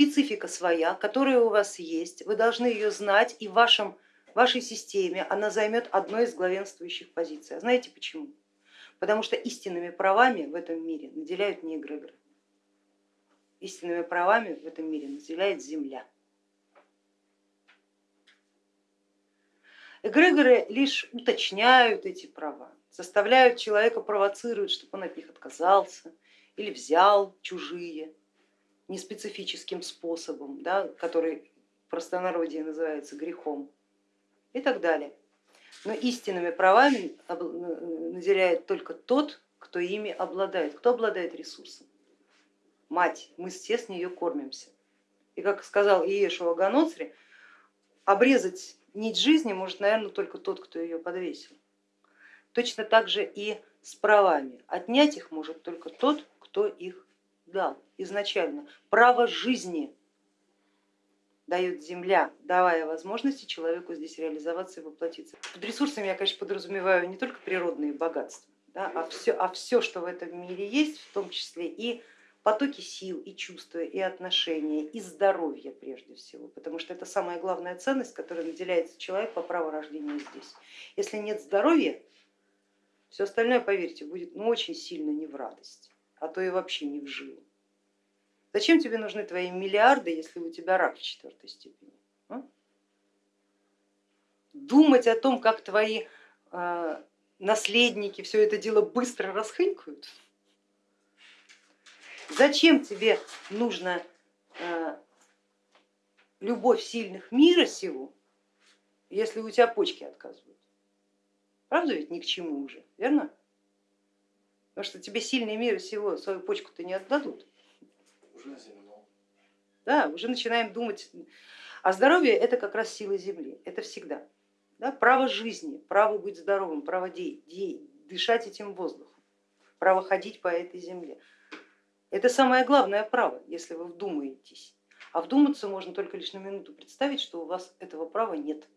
специфика своя, которая у вас есть, вы должны ее знать и в вашем, вашей системе она займет одной из главенствующих позиций. А знаете почему? Потому что истинными правами в этом мире наделяют не эгрегоры. Истинными правами в этом мире наделяет Земля. Эгрегоры лишь уточняют эти права, заставляют человека провоцируют, чтобы он от них отказался или взял чужие неспецифическим способом, да, который в простонародье называется грехом и так далее. Но истинными правами наделяет только тот, кто ими обладает. Кто обладает ресурсом? Мать, мы все с нее кормимся. И как сказал Иешуа Ганоцри, обрезать нить жизни может, наверное, только тот, кто ее подвесил. Точно так же и с правами. Отнять их может только тот, кто их дал изначально. Право жизни дает земля, давая возможности человеку здесь реализоваться и воплотиться. Под ресурсами я, конечно, подразумеваю не только природные богатства, да, а, все, а все, что в этом мире есть, в том числе и потоки сил, и чувства, и отношения, и здоровье прежде всего, потому что это самая главная ценность, которая наделяется человек по праву рождения здесь. Если нет здоровья, все остальное, поверьте, будет ну, очень сильно не в радость, а то и вообще не в жилу. Зачем тебе нужны твои миллиарды, если у тебя рак в четвертой степени? А? Думать о том, как твои э, наследники все это дело быстро расхынькают? Зачем тебе нужна э, любовь сильных мира сего, если у тебя почки отказывают? Правда ведь ни к чему уже, верно? Потому что тебе сильные мира сего свою почку-то не отдадут. Уже Да, уже начинаем думать. А здоровье это как раз сила Земли, это всегда. Да? Право жизни, право быть здоровым, право де, де, дышать этим воздухом, право ходить по этой земле. Это самое главное право, если вы вдумаетесь. А вдуматься можно только лишь на минуту представить, что у вас этого права нет.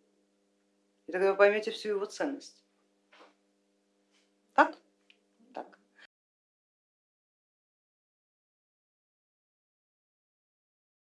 И тогда вы поймете всю его ценность. Так?